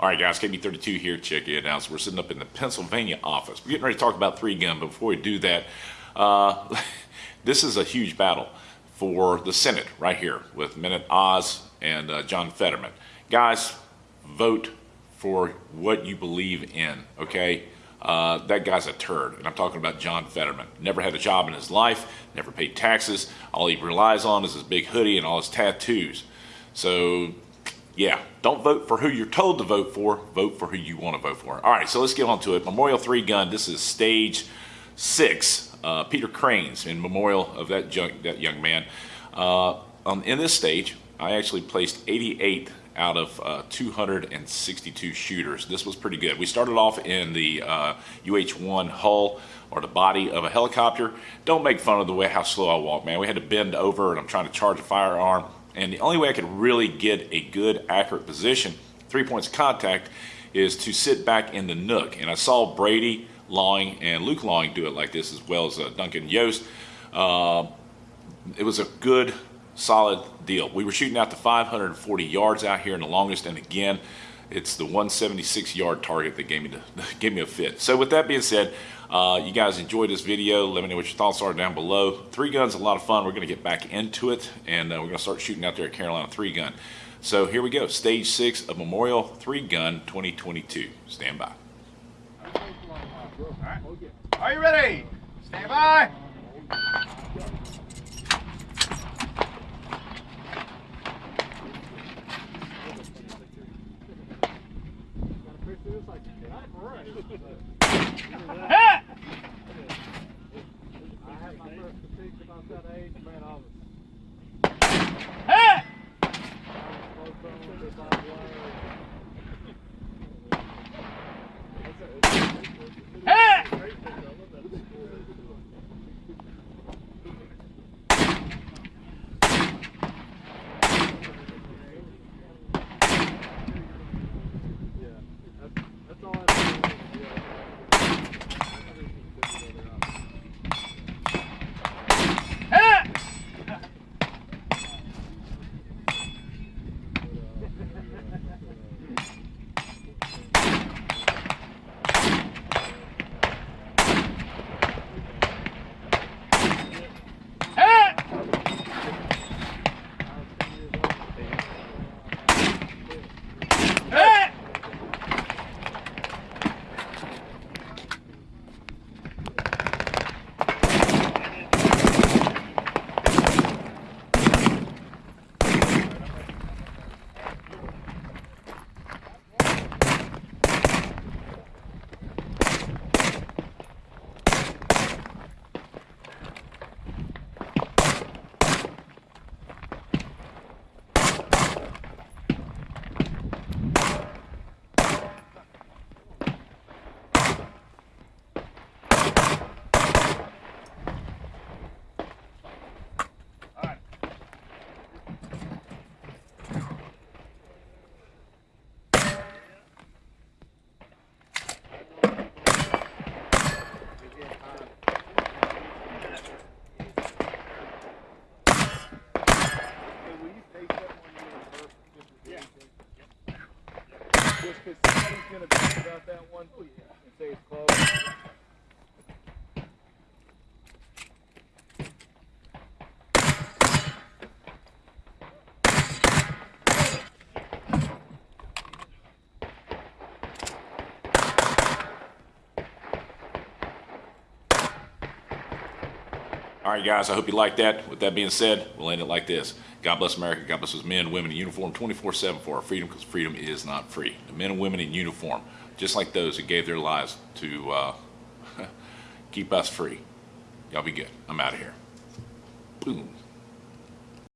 All right, guys, KB32 here. Check it out. So we're sitting up in the Pennsylvania office. We're getting ready to talk about three gun, but before we do that, uh, this is a huge battle for the Senate right here with Mehmet Oz and uh, John Fetterman. Guys, vote for what you believe in, okay? Uh, that guy's a turd, and I'm talking about John Fetterman. Never had a job in his life, never paid taxes. All he relies on is his big hoodie and all his tattoos. So yeah, don't vote for who you're told to vote for. Vote for who you want to vote for. All right, so let's get on to it. Memorial 3 gun. This is stage six. Uh, Peter Cranes in memorial of that, that young man. Uh, um, in this stage, I actually placed 88 out of uh, 262 shooters. This was pretty good. We started off in the UH-1 uh, hull or the body of a helicopter. Don't make fun of the way how slow I walk, man. We had to bend over and I'm trying to charge a firearm and the only way I could really get a good, accurate position, three points of contact, is to sit back in the nook. And I saw Brady Lawing and Luke Lawing do it like this, as well as uh, Duncan Yost. Uh, it was a good, solid deal. We were shooting out to 540 yards out here in the longest, and again, it's the 176 yard target that gave me the, gave me a fit. So with that being said, uh, you guys enjoyed this video. Let me know what your thoughts are down below. Three guns, a lot of fun. We're going to get back into it, and uh, we're going to start shooting out there at Carolina three gun. So here we go, stage six of Memorial Three Gun 2022. Stand by. Are you ready? Stand by. Just because somebody's going to bitch about that one and say it's close. All right, guys, I hope you like that. With that being said, we'll end it like this. God bless America. God bless those men, women in uniform 24-7 for our freedom because freedom is not free. The men and women in uniform, just like those who gave their lives to uh, keep us free. Y'all be good. I'm out of here. Boom.